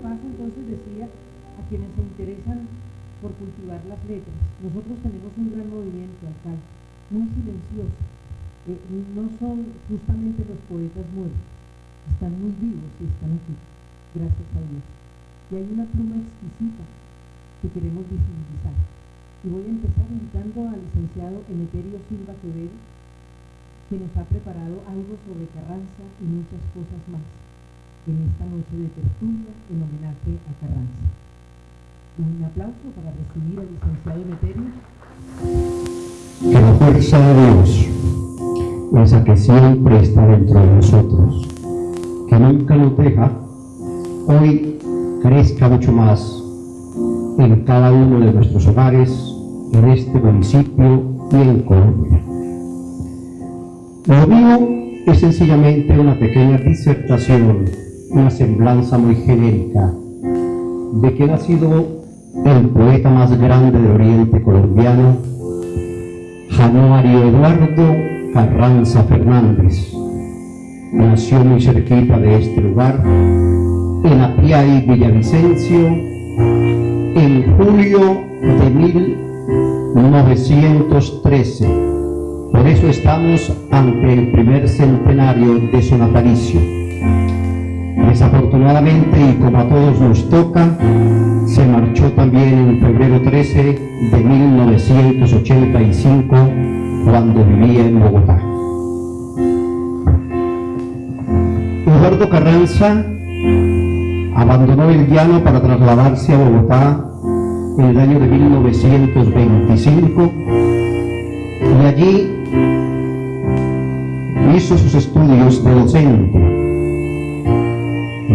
repaso entonces decía a quienes se interesan por cultivar las letras. Nosotros tenemos un gran movimiento, alcalde, muy silencioso. Eh, no son justamente los poetas muertos, están muy vivos y están aquí, gracias a Dios. Y hay una pluma exquisita que queremos visibilizar. Y voy a empezar invitando al licenciado Emeterio Silva Quevedo, que nos ha preparado algo sobre Carranza y muchas cosas más en esta noche de tertulia en homenaje a Carranza. Un aplauso para recibir al licenciado Emeterio. Que la fuerza de Dios, esa que siempre está dentro de nosotros, que nunca nos deja, hoy crezca mucho más en cada uno de nuestros hogares, en este municipio y en Colombia. Lo mío es sencillamente una pequeña disertación, una semblanza muy genérica de que ha sido el poeta más grande de Oriente colombiano, Januario Eduardo Carranza Fernández. Nació muy cerquita de este lugar, en Apiay, Villavicencio, en julio de 1913 por eso estamos ante el primer centenario de su natalicio. Desafortunadamente, y como a todos nos toca, se marchó también en febrero 13 de 1985, cuando vivía en Bogotá. Eduardo Carranza abandonó el llano para trasladarse a Bogotá en el año de 1925 y allí hizo sus estudios de docente.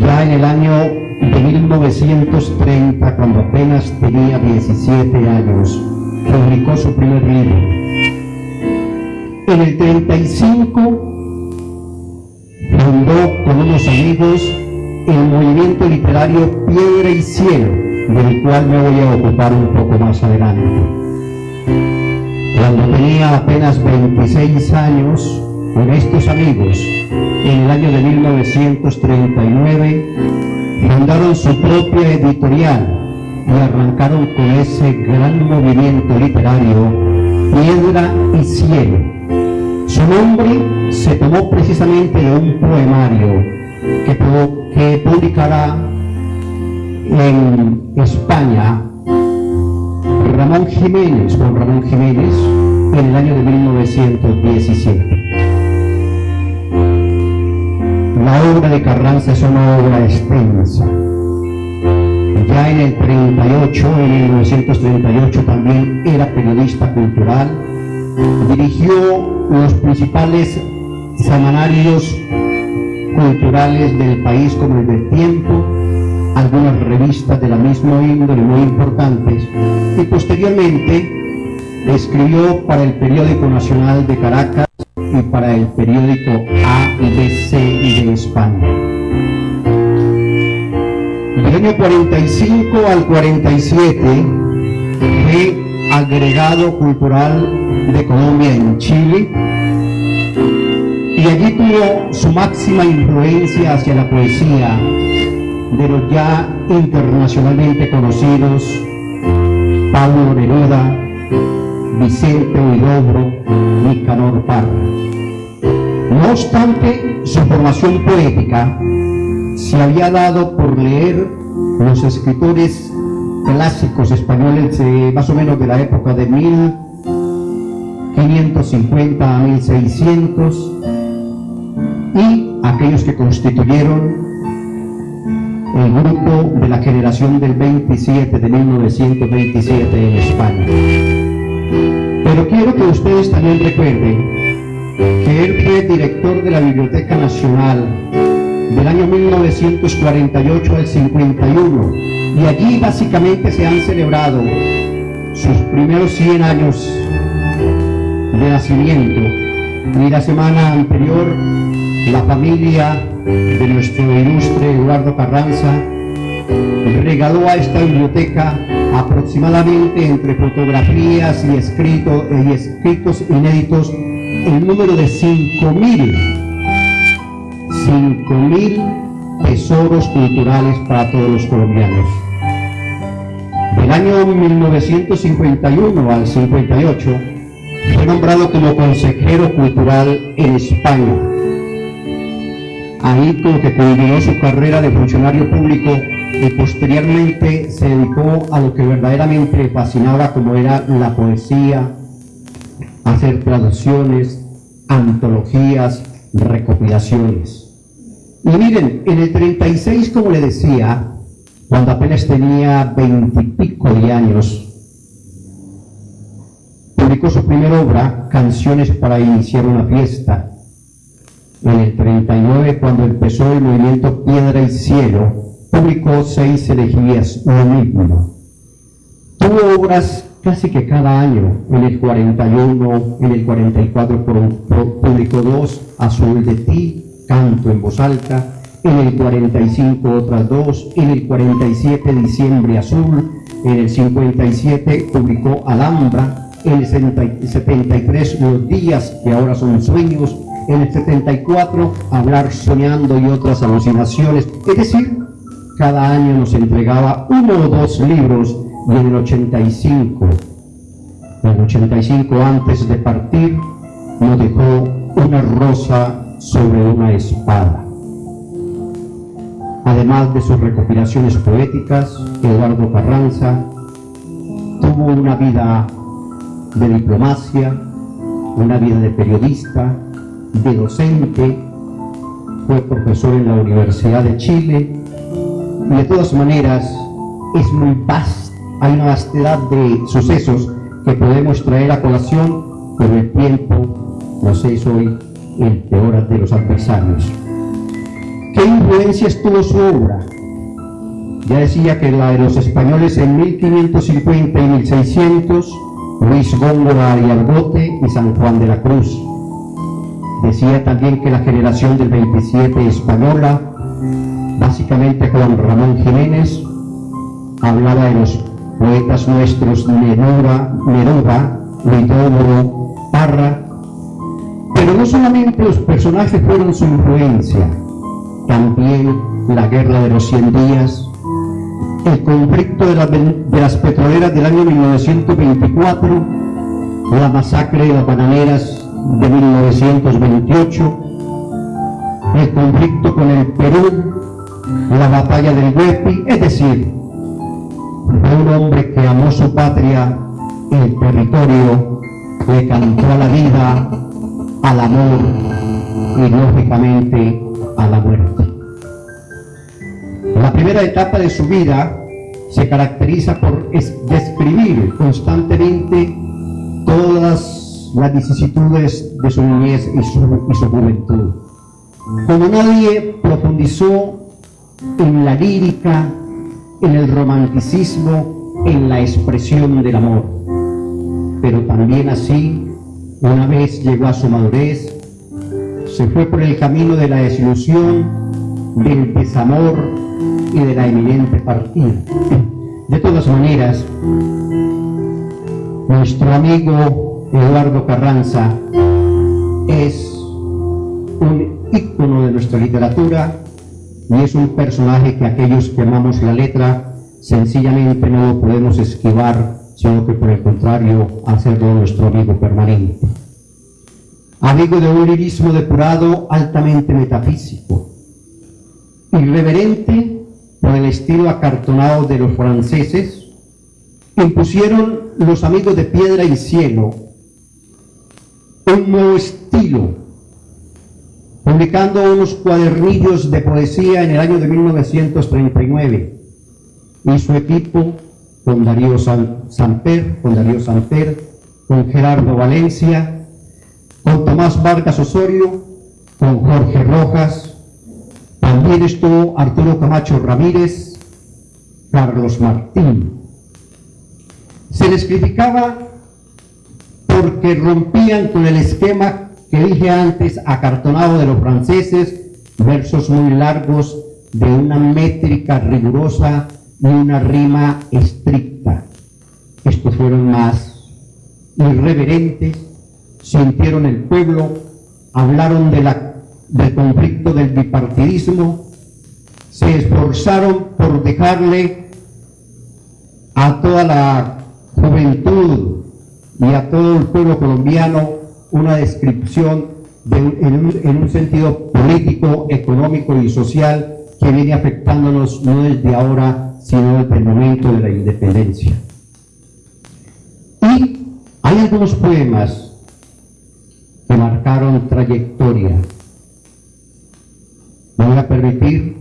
Ya en el año de 1930, cuando apenas tenía 17 años, publicó su primer libro. En el 35 fundó con unos amigos el movimiento literario Piedra y Cielo, del cual me voy a ocupar un poco más adelante. Cuando tenía apenas 26 años, con estos amigos, en el año de 1939, fundaron su propia editorial y arrancaron con ese gran movimiento literario, Piedra y Cielo. Su nombre se tomó precisamente de un poemario que, que publicará en España Ramón Jiménez, con Ramón Jiménez, en el año de 1917. Obra de Carranza es una obra extensa. Ya en el 38, en 1938 también era periodista cultural, dirigió los principales semanarios culturales del país como el del Tiempo, algunas revistas de la misma índole muy importantes y posteriormente escribió para el periódico nacional de Caracas y para el periódico A y de España. Del año 45 al 47 fue agregado cultural de Colombia en Chile y allí tuvo su máxima influencia hacia la poesía de los ya internacionalmente conocidos Pablo Neruda, Vicente Huidobro, Nicanor Parra. No obstante, su formación poética se había dado por leer los escritores clásicos españoles más o menos de la época de 1550 a 1600 y aquellos que constituyeron el grupo de la generación del 27 de 1927 en España. Quiero que ustedes también recuerden que él fue director de la Biblioteca Nacional del año 1948 al 51 y allí básicamente se han celebrado sus primeros 100 años de nacimiento. Y la semana anterior la familia de nuestro ilustre Eduardo Carranza regaló a esta biblioteca aproximadamente entre fotografías y, escrito, y escritos inéditos el número de 5.000 5.000 tesoros culturales para todos los colombianos. Del año 1951 al 58 fue nombrado como consejero cultural en España. Ahí como que culminó su carrera de funcionario público y posteriormente se dedicó a lo que verdaderamente le fascinaba como era la poesía, hacer traducciones, antologías, recopilaciones. Y miren, en el 36, como le decía, cuando apenas tenía veintipico de años, publicó su primera obra, Canciones para iniciar una fiesta. En el 39, cuando empezó el movimiento Piedra y Cielo, publicó seis elegías, lo mismo. Tuvo obras casi que cada año, en el 41, en el 44 publicó dos, Azul de ti, Canto en voz alta, en el 45 otras dos, en el 47 Diciembre Azul, en el 57 publicó Alhambra, en el 73 Los días que ahora son sueños, en el 74 Hablar soñando y otras alucinaciones, es decir, cada año nos entregaba uno o dos libros y en el 85, en el 85 antes de partir, nos dejó una rosa sobre una espada. Además de sus recopilaciones poéticas, Eduardo Carranza tuvo una vida de diplomacia, una vida de periodista, de docente, fue profesor en la Universidad de Chile, de todas maneras es muy vasta, hay una vastedad de sucesos que podemos traer a colación, pero el tiempo nos es hoy el peor de los adversarios. ¿Qué influencias tuvo su obra? Ya decía que la de los españoles en 1550 y 1600, Luis Góngora y Argote y San Juan de la Cruz. Decía también que la generación del 27 española básicamente Juan Ramón Jiménez, hablaba de los poetas nuestros Neruda, Neruda, Lidómoro, Parra, pero no solamente los personajes fueron su influencia, también la guerra de los 100 días, el conflicto de, de las petroleras del año 1924, la masacre de las bananeras de 1928, el conflicto con el Perú la batalla del Huepi, es decir, un hombre que amó su patria, el territorio, le cantó a la vida, al amor y lógicamente a la muerte. La primera etapa de su vida se caracteriza por describir constantemente todas las vicisitudes de su niñez y su, y su juventud. Como nadie profundizó en la lírica, en el romanticismo, en la expresión del amor. Pero también así, una vez llegó a su madurez, se fue por el camino de la desilusión, del desamor y de la eminente partida. De todas maneras, nuestro amigo Eduardo Carranza es un ícono de nuestra literatura y es un personaje que aquellos que amamos la letra sencillamente no lo podemos esquivar, sino que por el contrario hacerlo nuestro amigo permanente. Amigo de un lirismo depurado altamente metafísico, irreverente por el estilo acartonado de los franceses, impusieron los amigos de piedra y cielo un nuevo estilo publicando unos cuadernillos de poesía en el año de 1939 y su equipo con Darío Samper, con Darío Samper, con Gerardo Valencia, con Tomás Vargas Osorio, con Jorge Rojas, también estuvo Arturo Camacho Ramírez, Carlos Martín. Se les criticaba porque rompían con el esquema que dije antes, acartonado de los franceses, versos muy largos de una métrica rigurosa y una rima estricta. Estos fueron más irreverentes, sintieron el pueblo, hablaron de la, del conflicto del bipartidismo se esforzaron por dejarle a toda la juventud y a todo el pueblo colombiano una descripción en, un, sentido político, económico y social que viene afectándonos no desde ahora, sino desde el momento de la independencia. Y hay algunos poemas que marcaron trayectoria. Me voy a permitir,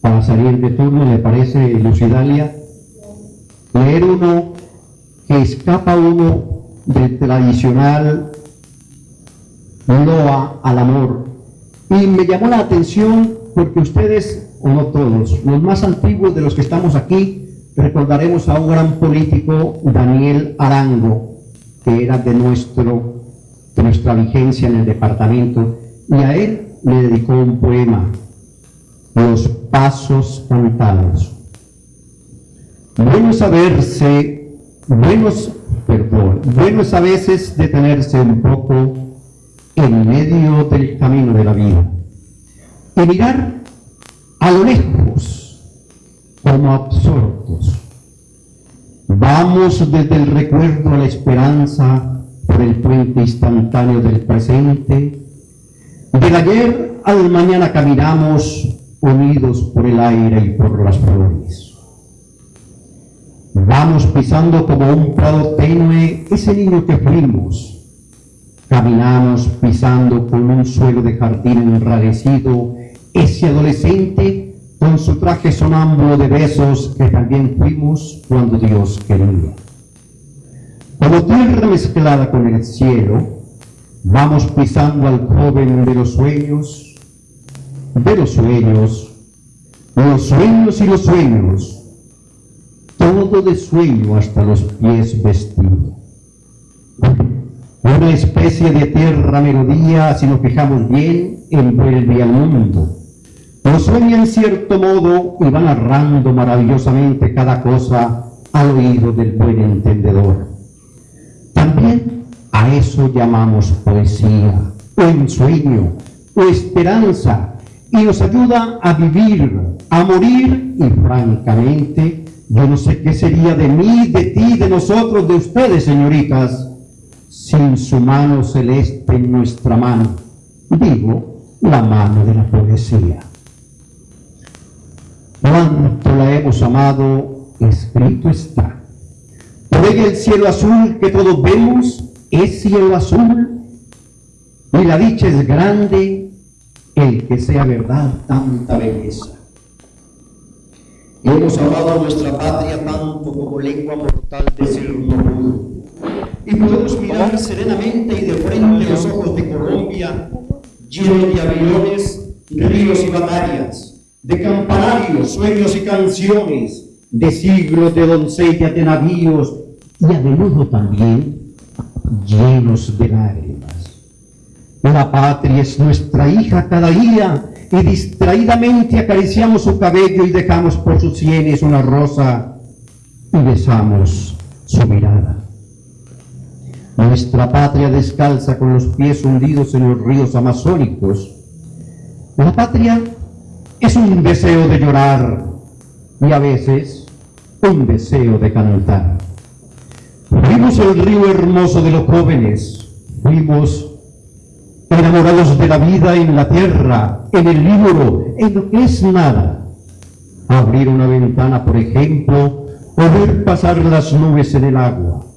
para salir de turno, ¿le parece, Lucidalia? Leer uno que escapa uno del tradicional loa al amor. Y me llamó la atención porque ustedes, o no todos, los más antiguos de los que estamos aquí, recordaremos a un gran político, Daniel Arango, que era de, nuestro, de nuestra vigencia en el departamento, y a él le dedicó un poema, Los Pasos Cantados. Bueno saberse, buenos, perdón, bueno es a veces detenerse un poco en medio del camino de la vida y mirar a lo lejos como absortos. Vamos desde el recuerdo a la esperanza por el puente instantáneo del presente. Del ayer al mañana caminamos unidos por el aire y por las flores. Vamos pisando como un prado tenue ese niño que fuimos, Caminamos pisando con un suelo de jardín enrarecido ese adolescente con su traje sonámbulo de besos que también fuimos cuando Dios quería. Como tierra mezclada con el cielo, vamos pisando al joven de los sueños, de los sueños, los sueños y los sueños, todo de sueño hasta los pies vestidos una especie de tierra melodía, si nos fijamos bien, envuelve al mundo. Lo sueña en cierto modo y va narrando maravillosamente cada cosa al oído del buen entendedor. También a eso llamamos poesía, o ensueño, o esperanza, y nos ayuda a vivir, a morir, y francamente, yo no sé qué sería de mí, de ti, de nosotros, de ustedes, señoritas, sin su mano celeste en nuestra mano, digo, la mano de la poesía. Cuánto la hemos amado, escrito está. Por ella el cielo azul que todos vemos es cielo azul, y la dicha es grande, el que sea verdad tanta belleza. Hemos amado a nuestra patria tanto como lengua mortal decirlo pudo y podemos mirar serenamente y de frente los ojos de Colombia, llenos de aviones, ríos y batallas, de campanarios, sueños y canciones, de siglos de doncellas, de navíos y a menudo también llenos de lágrimas. La patria es nuestra hija cada día y distraídamente acariciamos su cabello y dejamos por sus sienes una rosa y besamos su mirada. Nuestra patria descalza con los pies hundidos en los ríos amazónicos. La patria es un deseo de llorar y a veces un deseo de cantar. Fuimos el río hermoso de los jóvenes, fuimos enamorados de la vida en la tierra, en el libro, en lo que es nada. Abrir una ventana, por ejemplo, o ver pasar las nubes en el agua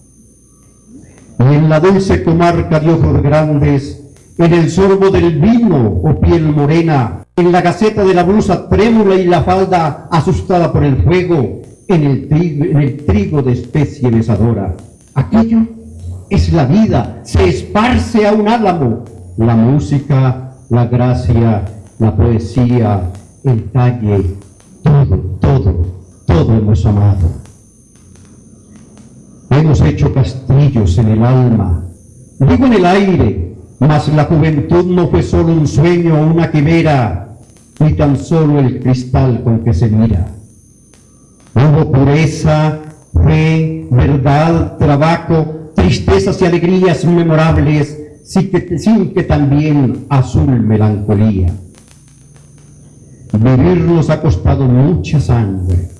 en la dulce comarca de ojos grandes, en el sorbo del vino o piel morena, en la gaceta de la blusa trémula y la falda asustada por el fuego, en el trigo, en el trigo de especie besadora. Aquello es la vida, se esparce a un álamo. La música, la gracia, la poesía, el talle, todo, todo, todo hemos amado. Hemos hecho castillos en el alma, digo en el aire, mas la juventud no fue solo un sueño o una quimera, ni tan solo el cristal con que se mira. Hubo pureza, fe, verdad, trabajo, tristezas y alegrías memorables, sin que, también azul melancolía. Vivir nos ha costado mucha sangre.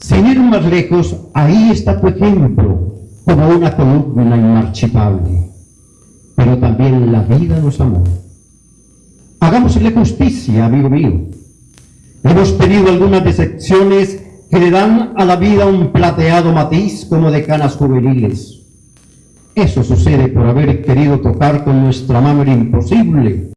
Sin ir más lejos, ahí está tu ejemplo, como una columna inmarchitable. Pero también la vida nos amó. Hagámosle justicia, amigo mío. Hemos tenido algunas decepciones que le dan a la vida un plateado matiz como de canas juveniles. Eso sucede por haber querido tocar con nuestra mano el imposible